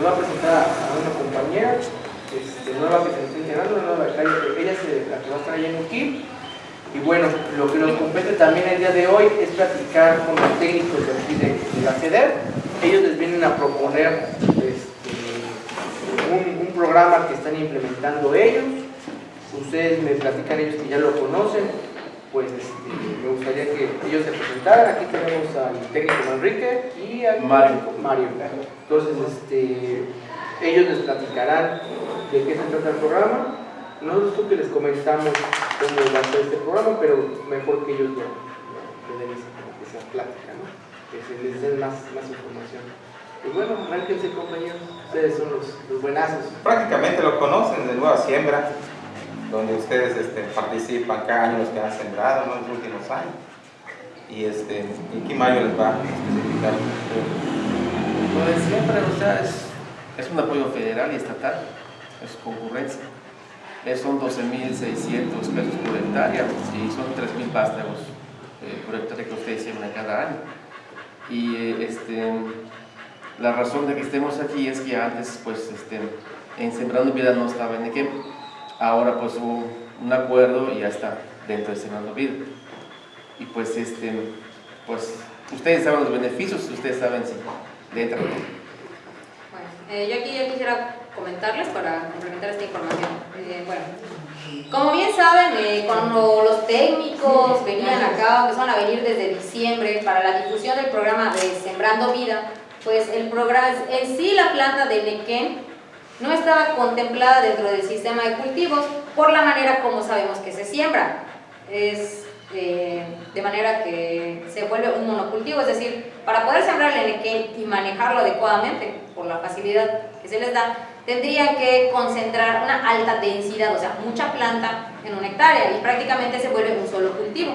me va a presentar a una compañera este, nueva que se está integrando, una nueva calle, ella es la que va a estar allá en UKIP. Y bueno, lo que nos compete también el día de hoy es platicar con los técnicos de aquí de, la CEDER. Ellos les vienen a proponer este, un, un programa que están implementando ellos. Ustedes me platican ellos que ya lo conocen, pues este, me gustaría que ellos se presentaran. Aquí tenemos al técnico Enrique y al Mario. Mario. Entonces, este, ellos les platicarán de qué se trata el programa. Nosotros que les comentamos cómo va a ser este programa, pero mejor que ellos lo, lo den esa, plática, ¿no? que se les den más, más información. Y bueno, márquense compañeros, ustedes son los, los, buenazos. Prácticamente lo conocen de Nueva Siembra, donde ustedes este, participan cada año los que han sembrado en los últimos años. Y, este, aquí Mario les va a especificar. Lo de siempre, o sea, es, un apoyo federal y estatal es concurrencia. son 12.600 pesos por hectárea y son 3.000 vástagos eh, por hectárea que ustedes siembran cada año. Y eh, este, la razón de que estemos aquí es que antes, pues, este, en Sembrando Vida no estaba en Equem. Ahora, pues, hubo un acuerdo y ya está dentro de Sembrando Vida. Y pues, este, pues, ustedes saben los beneficios, ustedes saben si dentro. Bueno, eh, yo aquí ya quisiera comentarles para complementar esta información. Eh, bueno, como bien saben, eh, cuando los técnicos venían acá, empezaron a venir desde diciembre para la difusión del programa de Sembrando Vida, pues el programa, en sí la planta de Nequén no estaba contemplada dentro del sistema de cultivos por la manera como sabemos que se siembra. Es eh, de manera que se vuelve un monocultivo, es decir, para poder sembrar el Nequén y manejarlo adecuadamente por la facilidad que se les da, tendría que concentrar una alta densidad, o sea, mucha planta en una hectárea y prácticamente se vuelve un solo cultivo.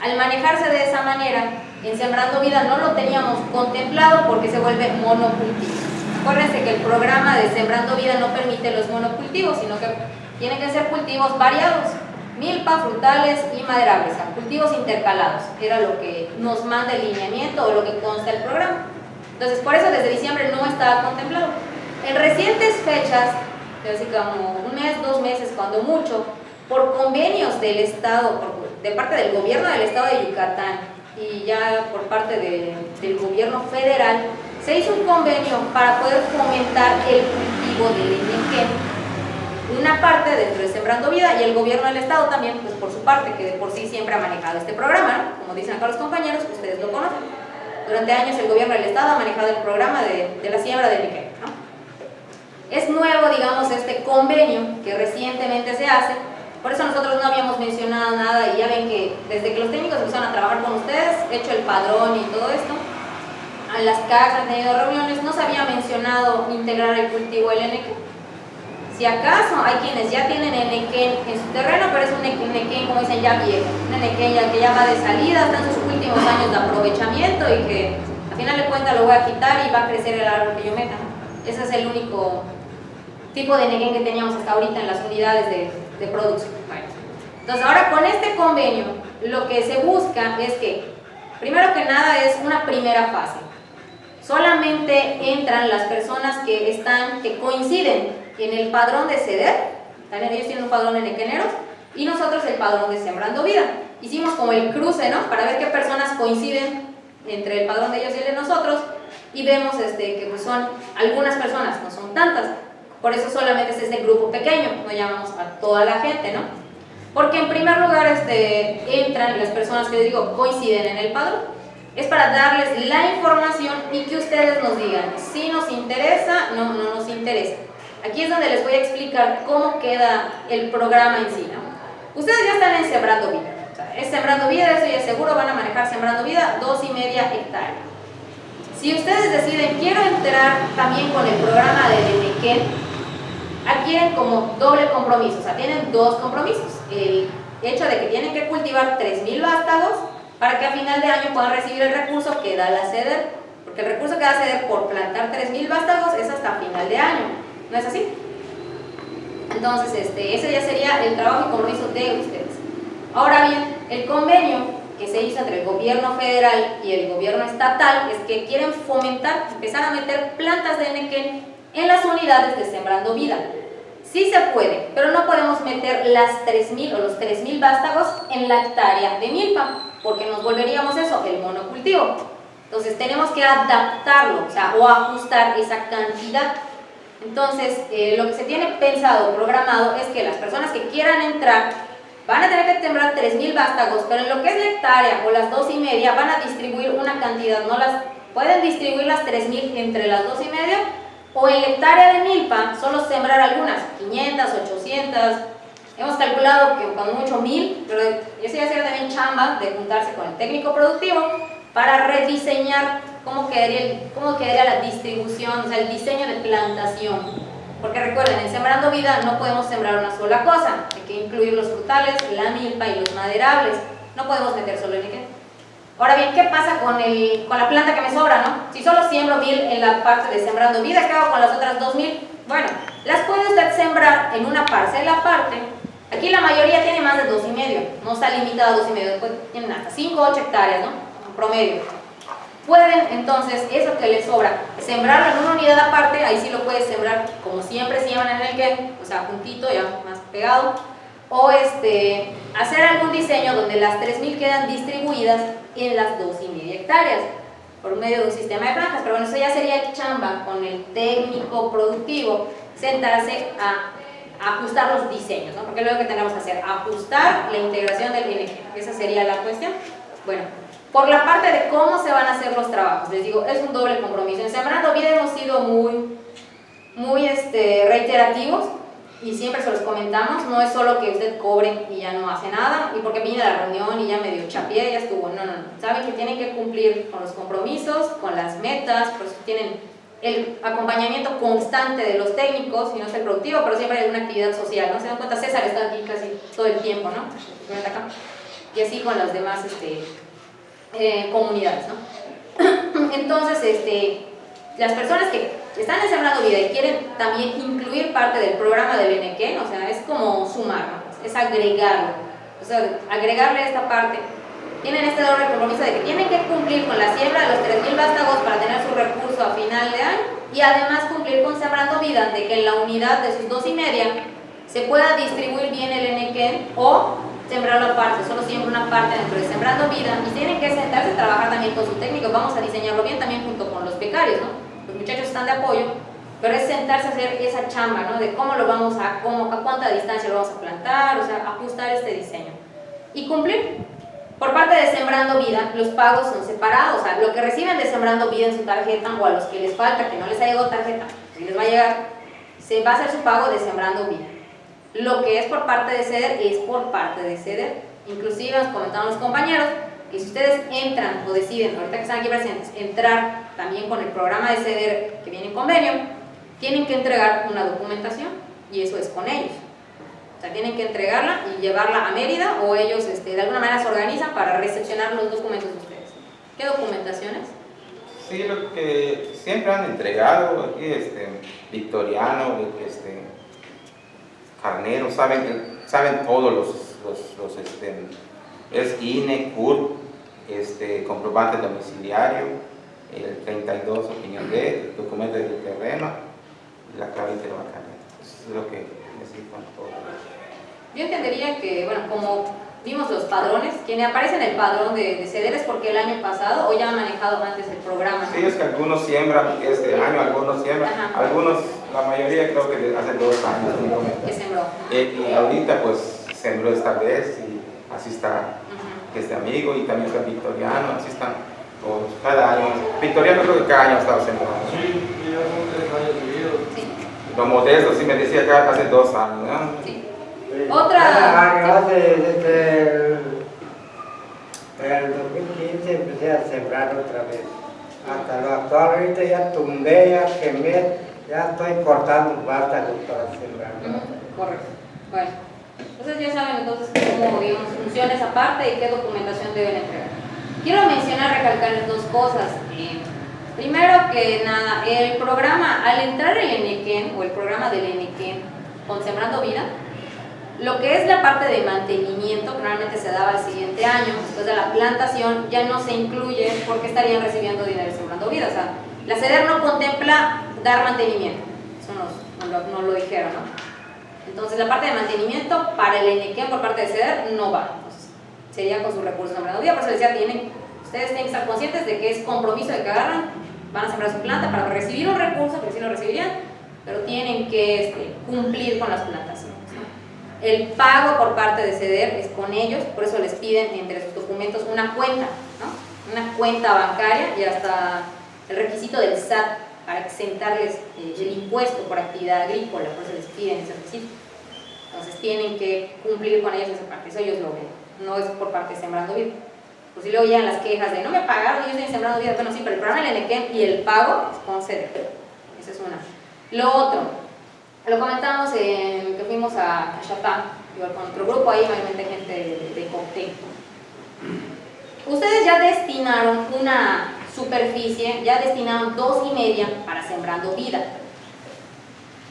Al manejarse de esa manera, en Sembrando Vida no lo teníamos contemplado porque se vuelve monocultivo. Acuérdense que el programa de Sembrando Vida no permite los monocultivos, sino que tienen que ser cultivos variados, milpa, frutales y maderables, cultivos intercalados, era lo que nos manda el lineamiento o lo que consta el programa. Entonces, por eso desde diciembre no estaba contemplado. En recientes fechas, así como un mes, dos meses, cuando mucho, por convenios del Estado, de parte del gobierno del Estado de Yucatán y ya por parte del gobierno federal, se hizo un convenio para poder fomentar el cultivo del ingenio una parte dentro de Sembrando Vida y el gobierno del Estado también, pues por su parte, que de por sí siempre ha manejado este programa, como dicen acá los compañeros, ustedes lo conocen. Durante años el gobierno del Estado ha manejado el programa de, la siembra de níquel. Es nuevo, digamos, este convenio que recientemente se hace, por eso nosotros no habíamos mencionado nada y ya ven que desde que los técnicos empezaron a trabajar con ustedes, hecho el padrón y todo esto, en las casas, han tenido reuniones, no se había mencionado integrar el cultivo LNQ. Si acaso hay quienes ya tienen el nequén en su terreno, pero es un nequén, como dicen, ya viejo, un nequén ya que ya va de salida, están sus últimos años de aprovechamiento y que al final de cuentas lo voy a quitar y va a crecer el árbol que yo meta. Ese es el único tipo de nequén que teníamos hasta ahorita en las unidades de, de producción. Entonces ahora con este convenio lo que se busca es que, primero que nada es una primera fase. Solamente entran las personas que están, que coinciden en el padrón de ceder, ellos tienen un padrón en Equeneros, y nosotros el padrón de Sembrando Vida. Hicimos como el cruce, ¿no? Para ver qué personas coinciden entre el padrón de ellos y el de nosotros, y vemos este, que pues son algunas personas, no son tantas, por eso solamente es este grupo pequeño, no llamamos a toda la gente, ¿no? Porque en primer lugar este, entran las personas que digo coinciden en el padrón. Es para darles la información y que ustedes nos digan si nos interesa, no, no nos interesa. Aquí es donde les voy a explicar cómo queda el programa en sí, ¿no? Ustedes ya están en Sembrando Vida. es Sembrando Vida, eso ya seguro van a manejar Sembrando Vida, dos y media hectáreas. Si ustedes deciden, quiero entrar también con el programa de Denequén, adquieren como doble compromiso, o sea, tienen dos compromisos. El hecho de que tienen que cultivar 3.000 vástagos para que a final de año puedan recibir el recurso que da la CEDER, porque el recurso que da la CEDER por plantar 3.000 vástagos es hasta final de año, ¿no es así? Entonces, este, ese ya sería el trabajo y compromiso de ustedes. Ahora bien, el convenio que se hizo entre el gobierno federal y el gobierno estatal es que quieren fomentar, empezar a meter plantas de NQ en las unidades de Sembrando Vida. Sí se puede, pero no podemos meter las 3.000 o los 3.000 vástagos en la hectárea de milpa, porque nos volveríamos eso, el monocultivo. Entonces tenemos que adaptarlo, o sea, o ajustar esa cantidad. Entonces, eh, lo que se tiene pensado, programado, es que las personas que quieran entrar van a tener que sembrar 3.000 vástagos, pero en lo que es la hectárea o las dos y media van a distribuir una cantidad, no las pueden distribuir las 3.000 entre las dos y media o en la hectárea de milpa solo sembrar algunas, 500, 800, hemos calculado que con mucho 1000, pero eso ya sería también chamba de juntarse con el técnico productivo para rediseñar cómo quedaría, cómo quedaría la distribución, o sea, el diseño de plantación. Porque recuerden, en Sembrando Vida no podemos sembrar una sola cosa, hay que incluir los frutales, la milpa y los maderables. No podemos meter solo el níquel. Ahora bien, ¿qué pasa con, el, con la planta que me sobra, no? Si solo siembro mil en la parte de Sembrando Vida, ¿qué hago con las otras dos mil? Bueno, las puede usted sembrar en una parcela aparte. Aquí la mayoría tiene más de dos y medio, no está limitada a dos y medio, después tienen hasta 5 o 8 hectáreas, ¿no? En promedio. Pueden entonces, eso que les sobra, sembrarlo en una unidad aparte, ahí sí lo puedes sembrar como siempre siembran en el que, o sea, juntito, ya más pegado, o este, hacer algún diseño donde las 3.000 quedan distribuidas en las 2 y media hectáreas por medio de un sistema de franjas, pero bueno, eso ya sería chamba con el técnico productivo, sentarse a ajustar los diseños, ¿no? Porque es lo que tenemos que hacer, ajustar la integración del BNG, esa sería la cuestión. Bueno, por la parte de cómo se van a hacer los trabajos, les digo, es un doble compromiso. En Sembrando Vida hemos sido muy, muy este, reiterativos y siempre se los comentamos, no es solo que usted cobre y ya no hace nada, y porque viene a la reunión y ya medio chapié, ya estuvo, no, no, no. Saben que tienen que cumplir con los compromisos, con las metas, por eso tienen el acompañamiento constante de los técnicos, y no es el productivo, pero siempre hay una actividad social, ¿no? Se dan cuenta, César está aquí casi todo el tiempo, ¿no? Y así con las demás, este, eh, comunidades, ¿no? Entonces, este, las personas que están Sembrando Vida y quieren también incluir parte del programa del Benequén, o sea, es como sumar, es agregarlo, o sea, agregarle esta parte. Tienen este doble compromiso de que tienen que cumplir con la siembra de los 3.000 vástagos para tener su recurso a final de año y además cumplir con Sembrando Vida de que en la unidad de sus dos y media se pueda distribuir bien el Enequén o sembrarlo aparte, solo siembra una parte dentro de Sembrando Vida y tienen que sentarse a trabajar también con su técnico, vamos a diseñarlo bien también junto con los becarios, ¿no? Los muchachos están de apoyo, pero es sentarse a hacer esa chamba, ¿no? De cómo lo vamos a, cómo, a cuánta distancia lo vamos a plantar, o sea, ajustar este diseño. Y cumplir. Por parte de Sembrando Vida, los pagos son separados, o sea, lo que reciben de Sembrando Vida en su tarjeta o a los que les falta, que no les ha llegado tarjeta, si les va a llegar, se va a hacer su pago de Sembrando Vida. Lo que es por parte de CEDER es por parte de CEDER. Inclusive nos comentaron los compañeros que si ustedes entran o deciden, ahorita que están aquí presentes, entrar también con el programa de CEDER que viene en convenio, tienen que entregar una documentación y eso es con ellos. O sea, tienen que entregarla y llevarla a Mérida o ellos este, de alguna manera se organizan para recepcionar los documentos de ustedes. ¿Qué documentaciones? Sí, lo que siempre han entregado aquí, este, Victoriano, este, Carnero, saben, saben todos los, los, este, es INE, CUR, este, comprobante domiciliario, el 32 opinión de, documento del terreno la clave interbancaria. Eso es lo que necesitan todos. Yo entendería que, bueno, como vimos los padrones, quien aparece en el padrón de, de CEDER es porque el año pasado o ya han manejado antes el programa. ¿no? Sí, es que algunos siembran este año, algunos siembran, Ajá. algunos, la mayoría creo que hace dos años. Que sembró. Eh, y ahorita pues sembró esta vez y así está Ujú. este amigo y también está Victoriano, así están todos, cada año. Victoriano creo que cada año ha estado sembrando. Sí, ya son tres años seguidos. Sí, Lo modesto sí me decía que hace dos años, ¿no? sí. Sí. Otra- año hace desde el, el 2015 empecé a sembrar otra vez. Hasta lo actual, ahorita ya tumbé, ya quemé, ya estoy cortando vástagos para sembrar. Correcto. Bueno, entonces ya saben entonces cómo, digamos, funciona esa parte y qué documentación deben entregar. Quiero mencionar, recalcar dos cosas. Eh, primero que nada, el programa, al entrar el ENEQUEN o el programa del ENEQUEN con Sembrando Vida, Lo que es la parte de mantenimiento, que normalmente se daba el siguiente año, después de la plantación, ya no se incluye porque estarían recibiendo dinero sembrando vida. O sea, la CEDER no contempla dar mantenimiento. Eso nos, lo, nos lo dijeron, ¿no? Entonces la parte de mantenimiento para el Enequén por parte de CEDER no va. Entonces, sería con sus recursos sembrando vida. Por eso decía, tienen, ustedes tienen que estar conscientes de que es compromiso de que agarran, van a sembrar su planta para recibir un recurso, que sí lo recibirían, pero tienen que este, cumplir con las plantaciones. ¿no? El pago por parte de CEDER es con ellos, por eso les piden entre sus documentos una cuenta, ¿no? una cuenta bancaria y hasta el requisito del SAT para exentarles eh, el impuesto por actividad agrícola, por eso les piden ese requisito. Entonces tienen que cumplir con ellos esa parte, eso ellos lo ven, no es por parte de Sembrando Vida. Pues si luego llegan las quejas de no me pagaron, yo estoy Sembrando Vida, bueno sí, pero el programa del y el pago es con CEDER. Esa es una. Lo otro, lo comentamos en que fuimos a Cachapá, igual con otro grupo ahí, obviamente gente de, de. Ustedes ya destinaron una superficie, ya destinaron dos y media para Sembrando Vida.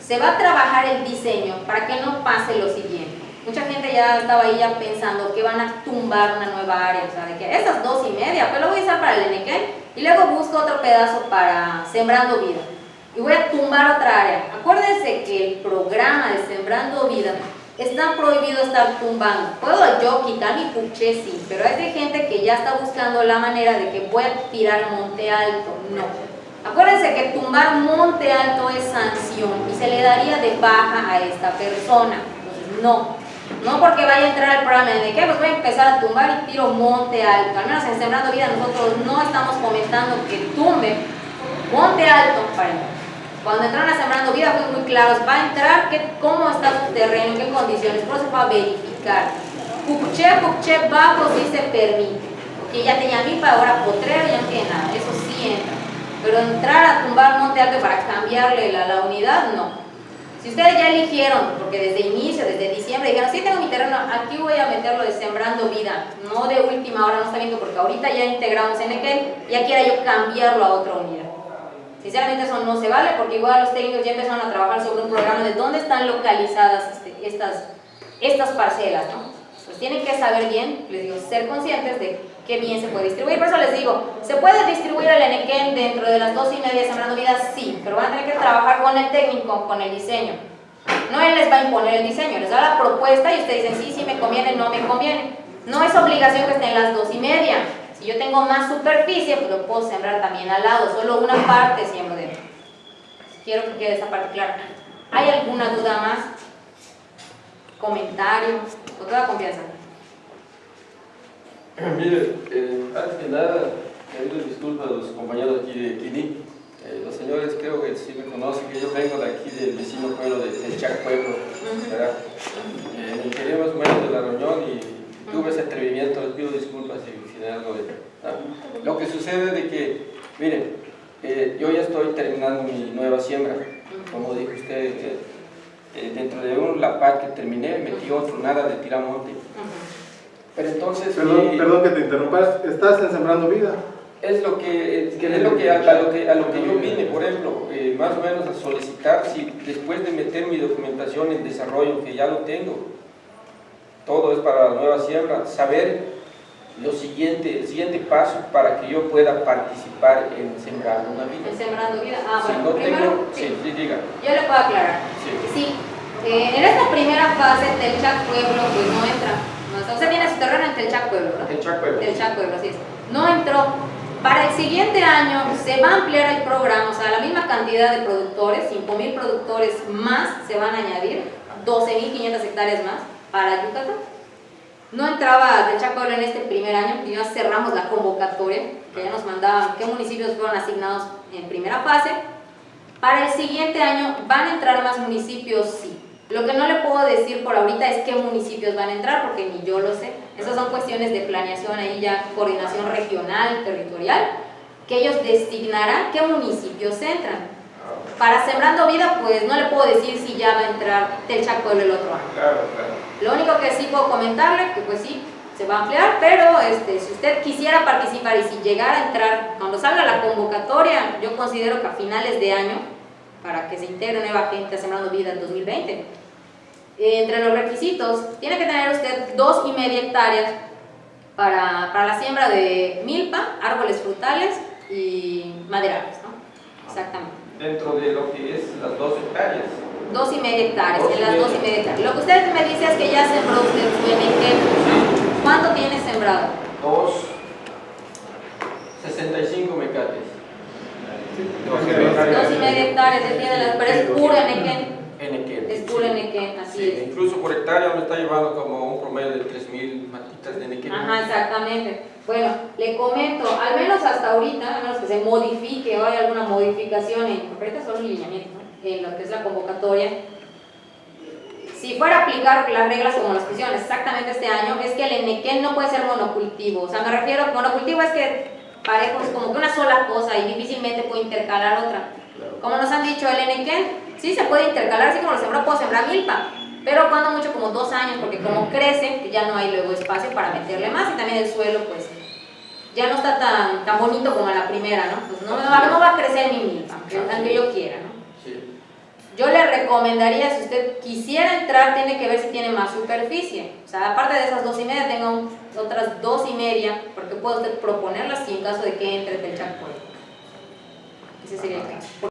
Se va a trabajar el diseño para que no pase lo siguiente. Mucha gente ya estaba ahí ya pensando que van a tumbar una nueva área, o sea, de que esas dos y media, pues lo voy a usar para el Enequén y luego busco otro pedazo para Sembrando Vida y voy a tumbar otra área. Acuérdense que el programa de Sembrando Vida está prohibido estar tumbando. Puedo yo quitar mi puche, sí, pero hay gente que ya está buscando la manera de que voy a tirar monte alto. No. Acuérdense que tumbar monte alto es sanción y se le daría de baja a esta persona. Entonces, no. No porque vaya a entrar al programa de que pues voy a empezar a tumbar y tiro monte alto. Al menos en Sembrando Vida nosotros no estamos comentando que tumbe monte alto para. Cuando entraron a Sembrando Vida fue muy claro, va a entrar que, cómo está su terreno, en qué condiciones, por eso va a verificar. Puché, puché bajo sí se permite, porque ya tenía milpa, ahora potrero, ya no tiene nada, eso sí entra. Pero entrar a tumbar monte alto para cambiarle la, la unidad, no. Si ustedes ya eligieron, porque desde inicio, desde diciembre, dijeron, sí tengo mi terreno, aquí voy a meterlo de Sembrando Vida, no de última hora, no está viendo, porque ahorita ya integramos en aquel, ya quiera yo cambiarlo a otra unidad. Sinceramente eso no se vale porque igual los técnicos ya empezaron a trabajar sobre un programa de dónde están localizadas este, estas, estas parcelas, ¿no? Pues tienen que saber bien, les digo, ser conscientes de qué bien se puede distribuir. Por eso les digo, ¿se puede distribuir el Enequén dentro de las dos y media Sembrando Vida? Sí, pero van a tener que trabajar con el técnico, con el diseño. No él les va a imponer el diseño, les da la propuesta y ustedes dicen, sí, sí me conviene, no me conviene. No es obligación que estén las dos y media. Si yo tengo más superficie, pues lo puedo sembrar también al lado, solo una parte siembro dentro. Quiero que quede esa parte clara. ¿Hay alguna duda más? ¿Comentario? Con toda confianza. Mire, eh, antes que nada, pedirles disculpas a los compañeros aquí de Quini. Eh, los señores creo que sí me conocen, que yo vengo de aquí del vecino pueblo de Telchac Pueblo, ¿verdad? Eh, me de la reunión y tuve ese atrevimiento, les pido disculpas si, si algo de... Lo que sucede es que, miren, eh, yo ya estoy terminando mi nueva siembra, como dijo usted, eh, dentro de un lapad que terminé, metí otro, nada de tiramonte. Pero entonces... Perdón, mi- perdón que te interrumpas, estás en Sembrando Vida. es lo que, es que es lo que, a, a lo que a lo que yo vine, por ejemplo, eh, más o menos a solicitar si después de meter mi documentación en desarrollo, que ya lo tengo, todo es para la nueva siembra, saber lo siguiente, el siguiente paso para que yo pueda participar en sembrar una vida. En Sembrando Vida. Ah, Si bueno, no primero, tengo, sí. sí, sí, diga. Yo le puedo aclarar. Sí. Sí, eh, en esta primera fase Telchac Pueblo pues no entra. Usted tiene su terreno en Telchac Pueblo, ¿no? El Chaco, Telchac Pueblo, así es. No entró. Para el siguiente año se va a ampliar el programa, o sea, la misma cantidad de productores, 5.000 productores más se van a añadir, 12.500 hectáreas más para Yucatán. No entraba Telchac Pueblo en este primer año, porque ya cerramos la convocatoria, que ya nos mandaban qué municipios fueron asignados en primera fase. Para el siguiente año van a entrar más municipios, sí. Lo que no le puedo decir por ahorita es qué municipios van a entrar, porque ni yo lo sé. Esas son cuestiones de planeación, ahí ya coordinación regional, territorial, que ellos designarán qué municipios entran. Para Sembrando Vida, pues no le puedo decir si ya va a entrar Telchac Pueblo el otro año. Claro, claro. Lo único que sí puedo comentarle, que pues sí, se va a ampliar, pero este, si usted quisiera participar y si llegara a entrar, cuando salga la convocatoria, yo considero que a finales de año, para que se integre nueva gente a Sembrando Vida en 2020, Eh, entre los requisitos, tiene que tener usted dos y media hectáreas para, para la siembra de milpa, árboles frutales y maderables, ¿no? Exactamente. Dentro de lo que es las dos hectáreas. Dos y media hectáreas, Dos y en las media. dos y media hectáreas. Lo que usted me dice es que ya sembró usted su NG, ¿no? ¿Cuánto tiene sembrado? Dos, 65 mecates. Dos y media. Dos y media hectáreas, entiende, pero es puro NG. Puro NG, así Sí, es. incluso por hectárea me está llevando como un promedio de 3.000 matitas de NQ. Ajá, exactamente. Bueno, le comento, al menos hasta ahorita, a menos que se modifique o haya alguna modificación en, ahorita son lineamientos, ¿no? en lo que es la convocatoria, si fuera a aplicar las reglas como las pusieron exactamente este año, es que el enequén no puede ser monocultivo. O sea, me refiero, monocultivo es que parejo, es como que una sola cosa y difícilmente puede intercalar otra. Como nos han dicho, el enequén sí se puede intercalar, así como lo sembró, puedo sembrar milpa, pero cuando mucho como dos años, porque como crece, ya no hay luego espacio para meterle más y también el suelo, pues ya no está tan, tan bonito como en la primera, ¿no? Pues no, no va- no va a crecer mi milpa, aunque yo quiera, ¿no? Yo le recomendaría, si usted quisiera entrar, tiene que ver si tiene más superficie. O sea, aparte de esas dos y media, tenga otras dos y media, porque puede usted proponerlas y en caso de que entre del Chaco. Ese sería el caso.